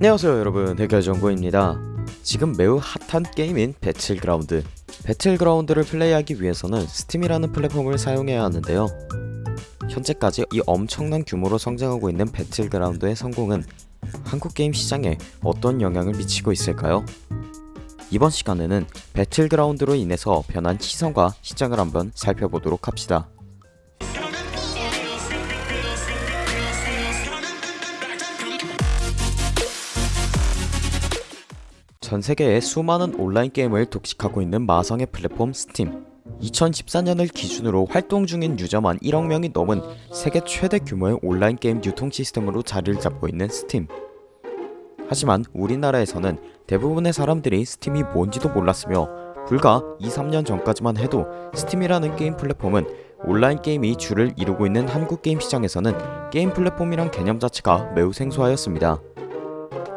안녕하세요 여러분. 해결정보입니다. 지금 매우 핫한 게임인 배틀그라운드. 배틀그라운드를 플레이하기 위해서는 스팀이라는 플랫폼을 사용해야 하는데요. 현재까지 이 엄청난 규모로 성장하고 있는 배틀그라운드의 성공은 한국 게임 시장에 어떤 영향을 미치고 있을까요? 이번 시간에는 배틀그라운드로 인해서 변한 시선과 시장을 한번 살펴보도록 합시다 전 세계의 수많은 온라인 게임을 독식하고 있는 마성의 플랫폼 스팀 2014년을 기준으로 활동 중인 유저만 1억 명이 넘은 세계 최대 규모의 온라인 게임 유통 시스템으로 자리를 잡고 있는 스팀 하지만 우리나라에서는 대부분의 사람들이 스팀이 뭔지도 몰랐으며 불과 2, 3년 전까지만 해도 스팀이라는 게임 플랫폼은 온라인 게임이 주를 이루고 있는 한국 게임 시장에서는 게임 플랫폼이란 개념 자체가 매우 생소하였습니다.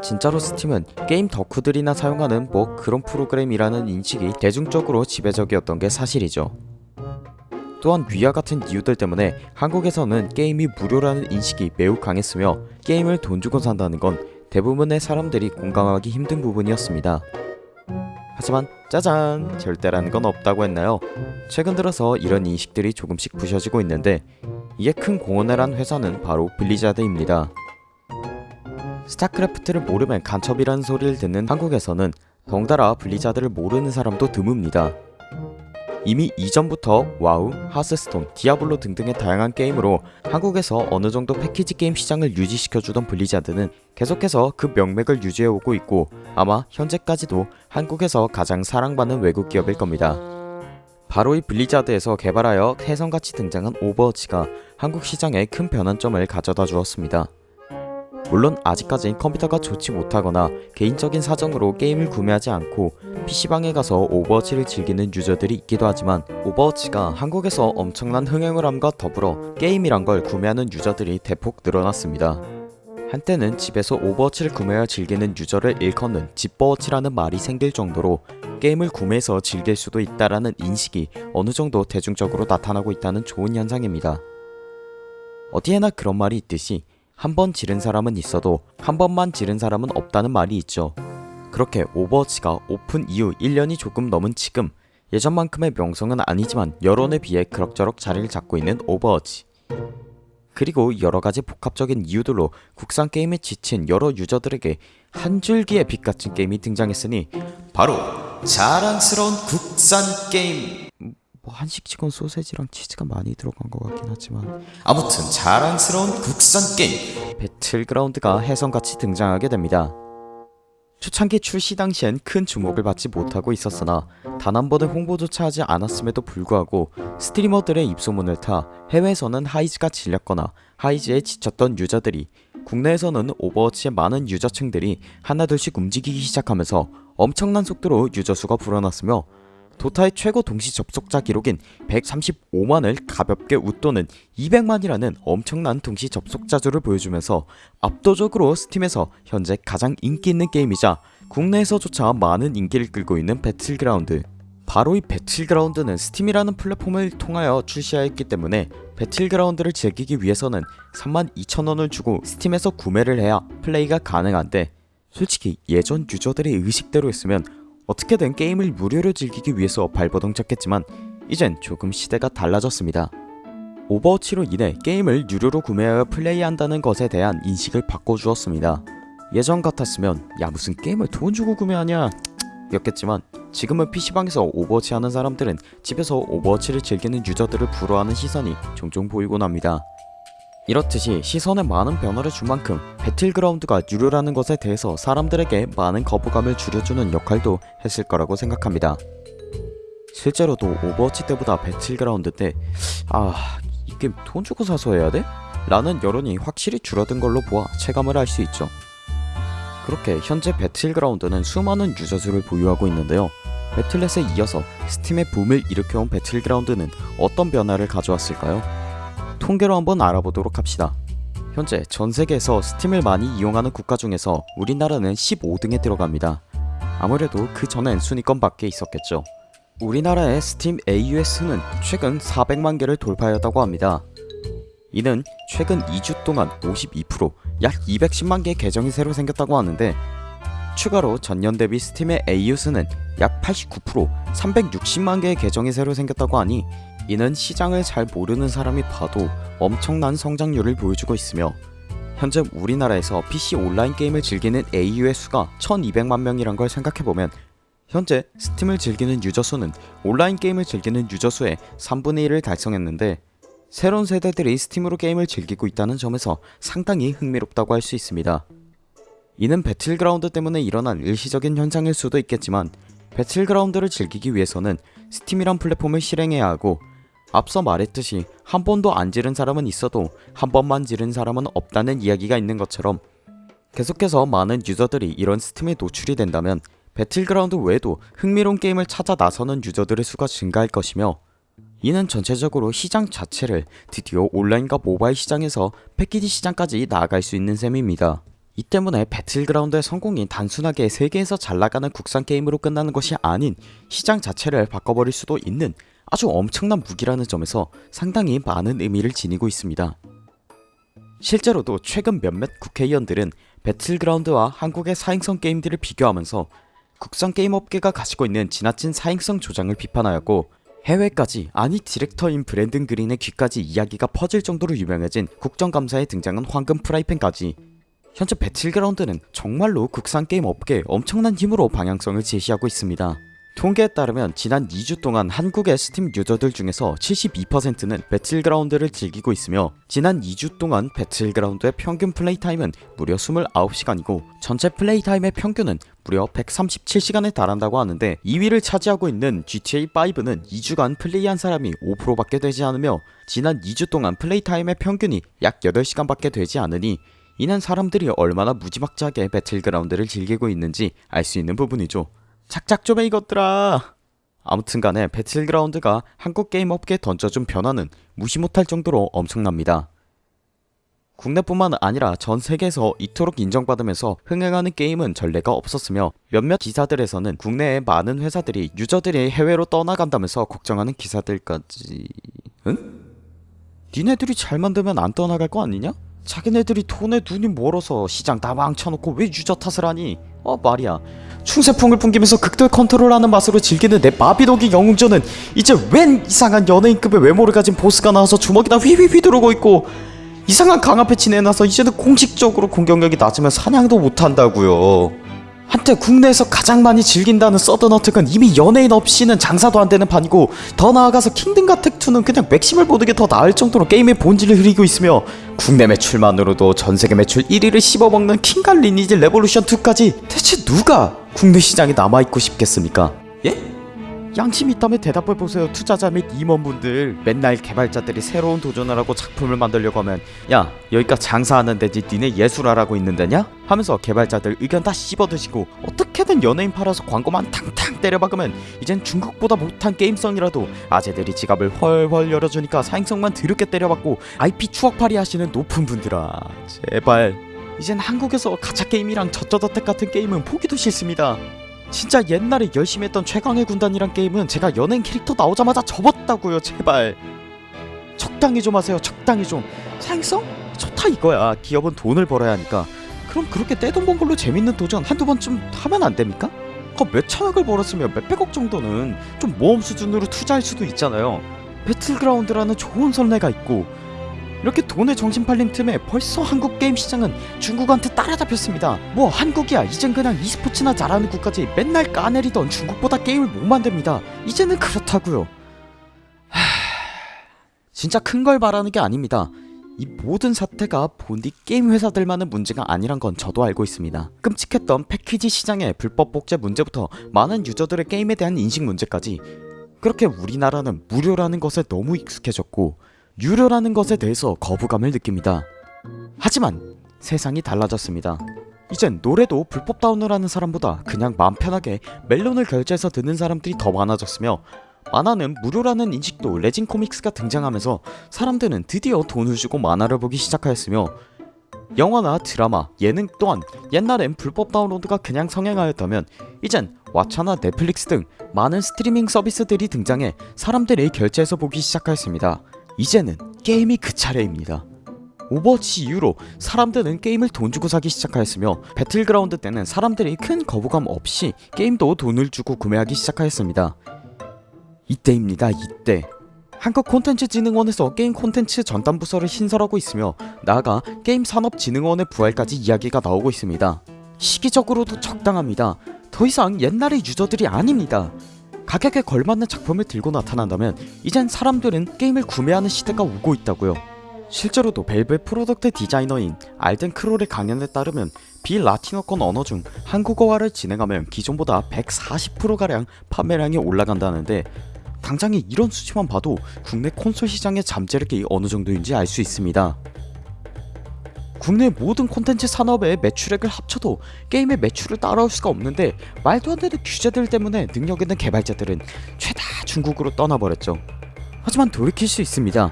진짜로 스팀은 게임 덕후들이나 사용하는 뭐 그런 프로그램이라는 인식이 대중적으로 지배적이었던 게 사실이죠. 또한 위와 같은 이유들 때문에 한국에서는 게임이 무료라는 인식이 매우 강했으며 게임을 돈 주고 산다는 건 대부분의 사람들이 공감하기 힘든 부분이었습니다. 하지만 짜잔 절대라는 건 없다고 했나요? 최근 들어서 이런 인식들이 조금씩 부셔지고 있는데 이에 큰 공헌을 한 회사는 바로 블리자드입니다. 스타크래프트를 모르면 간첩이라는 소리를 듣는 한국에서는 덩달아 블리자드를 모르는 사람도 드뭅니다. 이미 이전부터 와우, 하스스톤, 디아블로 등등의 다양한 게임으로 한국에서 어느 정도 패키지 게임 시장을 유지시켜주던 블리자드는 계속해서 그 명맥을 유지해오고 있고 아마 현재까지도 한국에서 가장 사랑받는 외국 기업일 겁니다. 바로 이 블리자드에서 개발하여 혜성같이 등장한 오버워치가 한국 시장에 큰 변환점을 가져다 주었습니다. 물론 아직까진 컴퓨터가 좋지 못하거나 개인적인 사정으로 게임을 구매하지 않고 PC방에 가서 오버워치를 즐기는 유저들이 있기도 하지만 오버워치가 한국에서 엄청난 흥행을 함과 더불어 게임이란 걸 구매하는 유저들이 대폭 늘어났습니다. 한때는 집에서 오버워치를 구매하여 즐기는 유저를 일컫는 집버워치라는 말이 생길 정도로 게임을 구매해서 즐길 수도 있다라는 인식이 어느 정도 대중적으로 나타나고 있다는 좋은 현상입니다. 어디에나 그런 말이 있듯이 한 번 지른 사람은 있어도 한 번만 지른 사람은 없다는 말이 있죠. 그렇게 오버워치가 오픈 이후 1년이 조금 넘은 지금 예전만큼의 명성은 아니지만 여론에 비해 그럭저럭 자리를 잡고 있는 오버워치 그리고 여러가지 복합적인 이유들로 국산 게임에 지친 여러 유저들에게 한 줄기의 빛 같은 게임이 등장했으니 바로 자랑스러운 국산 게임 뭐 한식치곤 소세지랑 치즈가 많이 들어간 것 같긴 하지만 아무튼 자랑스러운 국산 게임. 배틀그라운드가 혜성같이 등장하게 됩니다. 초창기 출시 당시엔 큰 주목을 받지 못하고 있었으나 단 한 번의 홍보조차 하지 않았음에도 불구하고 스트리머들의 입소문을 타 해외에서는 하이즈가 질렸거나 하이즈에 지쳤던 유저들이 국내에서는 오버워치의 많은 유저층들이 하나둘씩 움직이기 시작하면서 엄청난 속도로 유저수가 불어났으며 도타의 최고 동시 접속자 기록인 135만을 가볍게 웃도는 200만이라는 엄청난 동시 접속자 수를 보여주면서 압도적으로 스팀에서 현재 가장 인기 있는 게임이자 국내에서조차 많은 인기를 끌고 있는 배틀그라운드. 바로 이 배틀그라운드는 스팀이라는 플랫폼을 통하여 출시하였기 때문에 배틀그라운드를 즐기기 위해서는 32,000원을 주고 스팀에서 구매를 해야 플레이가 가능한데 솔직히 예전 유저들의 의식대로 했으면 어떻게든 게임을 무료로 즐기기 위해서 발버둥 쳤겠지만 이젠 조금 시대가 달라졌습니다. 오버워치로 인해 게임을 유료로 구매하여 플레이한다는 것에 대한 인식을 바꿔주었습니다. 예전 같았으면 야 무슨 게임을 돈 주고 구매하냐 였겠지만 지금은 PC방에서 오버워치 하는 사람들은 집에서 오버워치를 즐기는 유저들을 부러워하는 시선이 종종 보이곤 합니다. 이렇듯이 시선에 많은 변화를 준 만큼 배틀그라운드가 유료라는 것에 대해서 사람들에게 많은 거부감을 줄여주는 역할도 했을 거라고 생각합니다. 실제로도 오버워치 때보다 배틀그라운드 때 아... 이 게임 돈 주고 사서 해야 돼? 라는 여론이 확실히 줄어든 걸로 보아 체감을 할 수 있죠. 그렇게 현재 배틀그라운드는 수많은 유저수를 보유하고 있는데요. 배틀넷에 이어서 스팀의 붐을 일으켜온 배틀그라운드는 어떤 변화를 가져왔을까요? 통계로 한번 알아보도록 합시다. 현재 전세계에서 스팀을 많이 이용하는 국가 중에서 우리나라는 15등에 들어갑니다. 아무래도 그 전엔 순위권 밖에 있었겠죠. 우리나라의 스팀 AU의 수는 최근 400만 개를 돌파하였다고 합니다. 이는 최근 2주 동안 52%, 약 210만 개의 계정이 새로 생겼다고 하는데 추가로 전년 대비 스팀의 AU 수는 약 89%, 360만 개의 계정이 새로 생겼다고 하니 이는 시장을 잘 모르는 사람이 봐도 엄청난 성장률을 보여주고 있으며 현재 우리나라에서 PC 온라인 게임을 즐기는 AU의 수가 1200만 명이란 걸 생각해보면 현재 스팀을 즐기는 유저 수는 온라인 게임을 즐기는 유저 수의 3분의 1을 달성했는데 새로운 세대들이 스팀으로 게임을 즐기고 있다는 점에서 상당히 흥미롭다고 할 수 있습니다. 이는 배틀그라운드 때문에 일어난 일시적인 현상일 수도 있겠지만 배틀그라운드를 즐기기 위해서는 스팀이란 플랫폼을 실행해야 하고 앞서 말했듯이 한 번도 안 지른 사람은 있어도 한 번만 지른 사람은 없다는 이야기가 있는 것처럼 계속해서 많은 유저들이 이런 스팀에 노출이 된다면 배틀그라운드 외에도 흥미로운 게임을 찾아 나서는 유저들의 수가 증가할 것이며 이는 전체적으로 시장 자체를 드디어 온라인과 모바일 시장에서 패키지 시장까지 나아갈 수 있는 셈입니다. 이 때문에 배틀그라운드의 성공이 단순하게 세계에서 잘나가는 국산 게임으로 끝나는 것이 아닌 시장 자체를 바꿔버릴 수도 있는 아주 엄청난 무기라는 점에서 상당히 많은 의미를 지니고 있습니다. 실제로도 최근 몇몇 국회의원들은 배틀그라운드와 한국의 사행성 게임들을 비교하면서 국산 게임 업계가 가지고 있는 지나친 사행성 조장을 비판하였고 해외까지 아니 디렉터인 브랜든 그린의 귀까지 이야기가 퍼질 정도로 유명해진 국정감사에 등장한 황금 프라이팬까지 현재 배틀그라운드는 정말로 국산 게임 업계에 엄청난 힘으로 방향성을 제시하고 있습니다. 통계에 따르면 지난 2주 동안 한국의 스팀 유저들 중에서 72%는 배틀그라운드를 즐기고 있으며 지난 2주 동안 배틀그라운드의 평균 플레이 타임은 무려 29시간이고 전체 플레이 타임의 평균은 무려 137시간에 달한다고 하는데 2위를 차지하고 있는 GTA5는 2주간 플레이한 사람이 5%밖에 되지 않으며 지난 2주 동안 플레이 타임의 평균이 약 8시간밖에 되지 않으니 이는 사람들이 얼마나 무지막지하게 배틀그라운드를 즐기고 있는지 알 수 있는 부분이죠. 착착 좀해 이것들아 아무튼간에 배틀그라운드가 한국 게임 업계에 던져준 변화는 무시 못할 정도로 엄청납니다. 국내뿐만 아니라 전 세계에서 이토록 인정받으면서 흥행하는 게임은 전례가 없었으며 몇몇 기사들에서는 국내의 많은 회사들이 유저들이 해외로 떠나간다면서 걱정하는 기사들까지 응? 니네들이 잘 만들면 안 떠나갈 거 아니냐? 자기네들이 돈에 눈이 멀어서 시장 다 망쳐놓고 왜 유저 탓을 하니? 어 말이야. 충세풍을 풍기면서 극도의 컨트롤하는 맛으로 즐기는 내 마비노기 영웅전은 이제 웬 이상한 연예인급의 외모를 가진 보스가 나와서 주먹이나 휘휘 휘 두르고 있고 이상한 강화 패치 내놔서 이제는 공식적으로 공격력이 낮으면 사냥도 못한다고요 한때 국내에서 가장 많이 즐긴다는 서든어택은 이미 연예인 없이는 장사도 안 되는 판이고 더 나아가서 킹덤과 텍2는 그냥 맥심을 보는 게 더 나을 정도로 게임의 본질을 흐리고 있으며 국내 매출만으로도 전세계 매출 1위를 씹어먹는 킹과 리니지 레볼루션2까지 대체 누가 국내 시장에 남아있고 싶겠습니까? 예? 양심이 있다면 대답해보세요. 투자자 및 임원분들. 맨날 개발자들이 새로운 도전을 하고 작품을 만들려고 하면 야 여기가 장사하는 데지 니네 예술하라고 있는 데냐? 하면서 개발자들 의견 다 씹어드시고 어떻게든 연예인 팔아서 광고만 탕탕 때려박으면 이젠 중국보다 못한 게임성이라도 아재들이 지갑을 헐헐 열어주니까 사행성만 드럽게 때려박고 IP 추억팔이 하시는 높은 분들아. 제발. 이젠 한국에서 가챠 게임이랑 저쩌저택 같은 게임은 보기도 싫습니다 진짜 옛날에 열심히 했던 최강의 군단이란 게임은 제가 연예인 캐릭터 나오자마자 접었다고요 제발. 적당히 좀 하세요 적당히 좀. 사행성? 좋다 이거야. 기업은 돈을 벌어야 하니까. 그럼 그렇게 떼돈 번 걸로 재밌는 도전 한두 번쯤 하면 안 됩니까? 그 몇천억을 벌었으면 몇백억 정도는 좀 모험 수준으로 투자할 수도 있잖아요. 배틀그라운드라는 좋은 선례가 있고 이렇게 돈에 정신 팔린 틈에 벌써 한국 게임 시장은 중국한테 따라잡혔습니다. 뭐 한국이야 이젠 그냥 e스포츠나 잘하는 국가지 맨날 까내리던 중국보다 게임을 못 만듭니다. 이제는 그렇다고요. 하... 진짜 큰걸 말하는 게 아닙니다. 이 모든 사태가 본디 게임 회사들만의 문제가 아니란 건 저도 알고 있습니다. 끔찍했던 패키지 시장의 불법 복제 문제부터 많은 유저들의 게임에 대한 인식 문제까지 그렇게 우리나라는 무료라는 것에 너무 익숙해졌고 유료라는 것에 대해서 거부감을 느낍니다. 하지만 세상이 달라졌습니다. 이젠 노래도 불법 다운을 하는 사람보다 그냥 맘 편하게 멜론을 결제해서 듣는 사람들이 더 많아졌으며 만화는 무료라는 인식도 레진 코믹스가 등장하면서 사람들은 드디어 돈을 주고 만화를 보기 시작하였으며 영화나 드라마, 예능 또한 옛날엔 불법 다운로드가 그냥 성행하였다면 이젠 왓챠나 넷플릭스 등 많은 스트리밍 서비스들이 등장해 사람들이 결제해서 보기 시작하였습니다. 이제는 게임이 그 차례입니다. 오버워치 이후로 사람들은 게임을 돈 주고 사기 시작하였으며 배틀그라운드 때는 사람들이 큰 거부감 없이 게임도 돈을 주고 구매하기 시작하였습니다. 이때입니다. 이때. 한국 콘텐츠진흥원에서 게임 콘텐츠 전담 부서를 신설하고 있으며 나아가 게임산업진흥원의 부활까지 이야기가 나오고 있습니다. 시기적으로도 적당합니다. 더 이상 옛날의 유저들이 아닙니다. 가격에 걸맞는 작품을 들고 나타난다면 이젠 사람들은 게임을 구매하는 시대가 오고 있다고요. 실제로도 밸브의 product 디자이너인 알덴 크롤의 강연에 따르면 비라틴어권 언어 중 한국어화를 진행하면 기존보다 140%가량 판매량이 올라간다는데 당장에 이런 수치만 봐도 국내 콘솔 시장의 잠재력이 어느 정도인지 알 수 있습니다. 국내 모든 콘텐츠 산업의 매출액을 합쳐도 게임의 매출을 따라올 수가 없는데 말도 안 되는 규제들 때문에 능력 있는 개발자들은 죄다 중국으로 떠나버렸죠. 하지만 돌이킬 수 있습니다.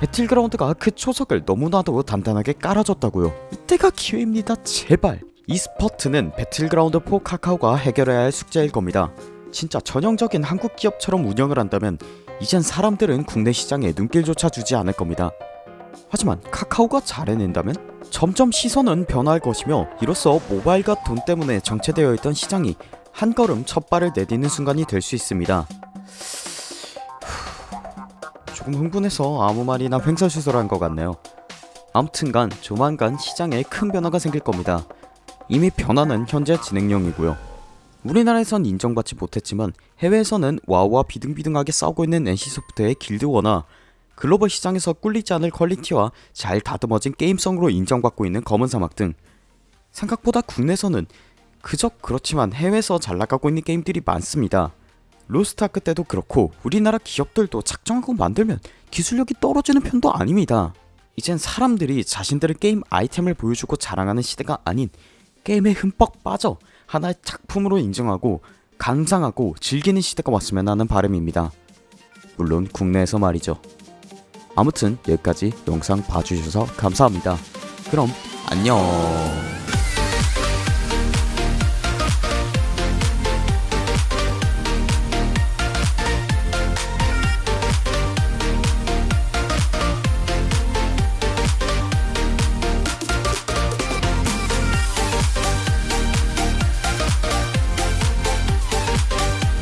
배틀그라운드가 그 초석을 너무나도 단단하게 깔아줬다고요. 이때가 기회입니다. 제발. e스포츠는 배틀그라운드 4 카카오가 해결해야 할 숙제일 겁니다. 진짜 전형적인 한국 기업처럼 운영을 한다면 이젠 사람들은 국내 시장에 눈길조차 주지 않을 겁니다. 하지만 카카오가 잘 해낸다면 점점 시선은 변화할 것이며 이로써 모바일과 돈 때문에 정체되어 있던 시장이 한 걸음 첫 발을 내딛는 순간이 될 수 있습니다. 조금 흥분해서 아무 말이나 횡설수설한 것 같네요. 아무튼간 조만간 시장에 큰 변화가 생길 겁니다. 이미 변화는 현재 진행형이고요. 우리나라에선 인정받지 못했지만 해외에서는 와우와 비등비등하게 싸우고 있는 NC소프트의 길드워나 글로벌 시장에서 꿀리지 않을 퀄리티와 잘 다듬어진 게임성으로 인정받고 있는 검은 사막 등 생각보다 국내에서는 그저 그렇지만 해외에서 잘 나가고 있는 게임들이 많습니다. 로스트아크 때도 그렇고 우리나라 기업들도 작정하고 만들면 기술력이 떨어지는 편도 아닙니다. 이젠 사람들이 자신들의 게임 아이템을 보여주고 자랑하는 시대가 아닌 게임에 흠뻑 빠져 하나의 작품으로 인정하고 감상하고 즐기는 시대가 왔으면 하는 바람입니다. 물론 국내에서 말이죠. 아무튼 여기까지 영상 봐주셔서 감사합니다. 그럼 안녕